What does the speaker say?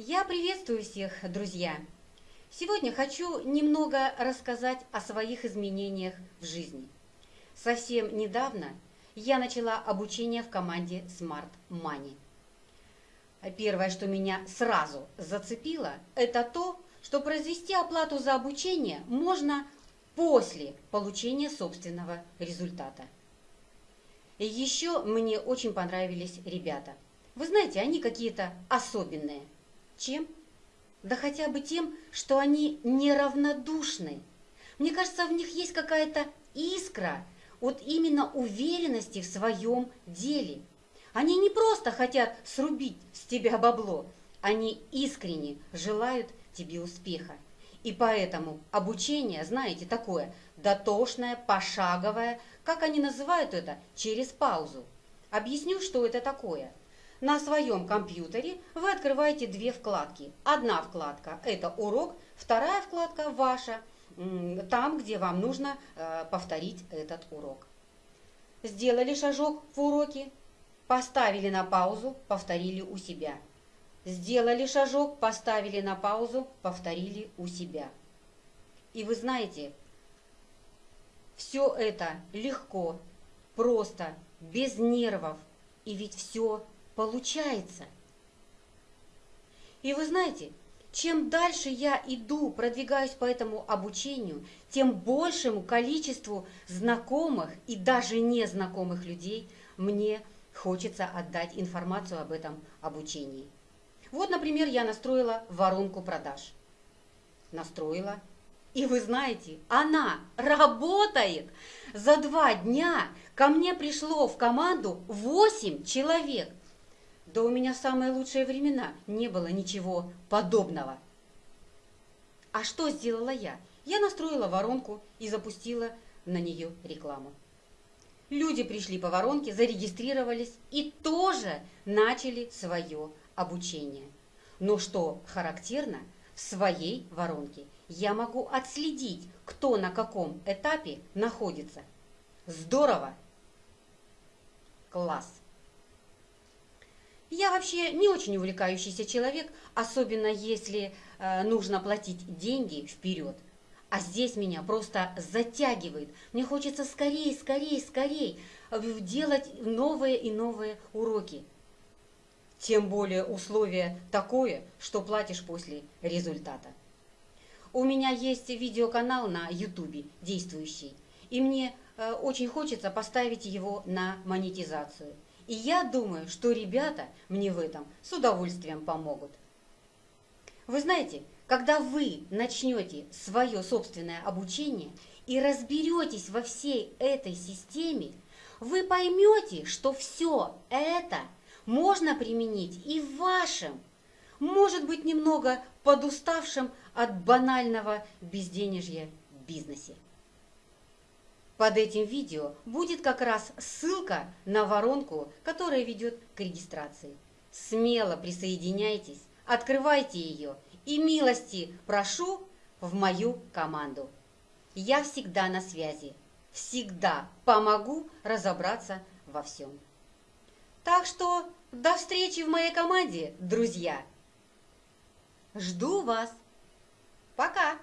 Я приветствую всех, друзья! Сегодня хочу немного рассказать о своих изменениях в жизни. Совсем недавно я начала обучение в команде Smart Money. Первое, что меня сразу зацепило, это то, что произвести оплату за обучение можно после получения собственного результата. Еще мне очень понравились ребята. Вы знаете, они какие-то особенные. Чем? Да хотя бы тем, что они неравнодушны. Мне кажется, в них есть какая-то искра от именно уверенности в своем деле. Они не просто хотят срубить с тебя бабло, они искренне желают тебе успеха. И поэтому обучение, знаете, такое дотошное, пошаговое, как они называют это, через паузу. Объясню, что это такое. На своем компьютере вы открываете две вкладки. Одна вкладка – это урок, вторая вкладка – ваша, там, где вам нужно э, повторить этот урок. Сделали шажок в уроке, поставили на паузу, повторили у себя. Сделали шажок, поставили на паузу, повторили у себя. И вы знаете, все это легко, просто, без нервов, и ведь все получается. И вы знаете, чем дальше я иду, продвигаюсь по этому обучению, тем большему количеству знакомых и даже незнакомых людей мне хочется отдать информацию об этом обучении. Вот, например, я настроила воронку продаж. Настроила. И вы знаете, она работает. За два дня ко мне пришло в команду 8 человек. Да у меня самые лучшие времена не было ничего подобного. А что сделала я? Я настроила воронку и запустила на нее рекламу. Люди пришли по воронке, зарегистрировались и тоже начали свое обучение. Но что характерно, в своей воронке я могу отследить, кто на каком этапе находится. Здорово! Класс! Я вообще не очень увлекающийся человек, особенно если э, нужно платить деньги вперед. А здесь меня просто затягивает. Мне хочется скорее, скорее, скорее делать новые и новые уроки. Тем более условие такое, что платишь после результата. У меня есть видеоканал на ютубе действующий, и мне э, очень хочется поставить его на монетизацию – и я думаю, что ребята мне в этом с удовольствием помогут. Вы знаете, когда вы начнете свое собственное обучение и разберетесь во всей этой системе, вы поймете, что все это можно применить и в вашем, может быть, немного подуставшем от банального безденежья бизнесе. Под этим видео будет как раз ссылка на воронку, которая ведет к регистрации. Смело присоединяйтесь, открывайте ее и милости прошу в мою команду. Я всегда на связи, всегда помогу разобраться во всем. Так что до встречи в моей команде, друзья! Жду вас! Пока!